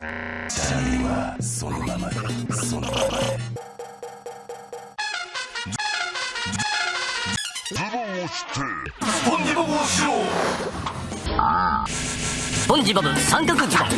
チャーリーはそのままでそのままで。ズボンをして。スポンジボブをしようああ。スポンジボブ三角ズボン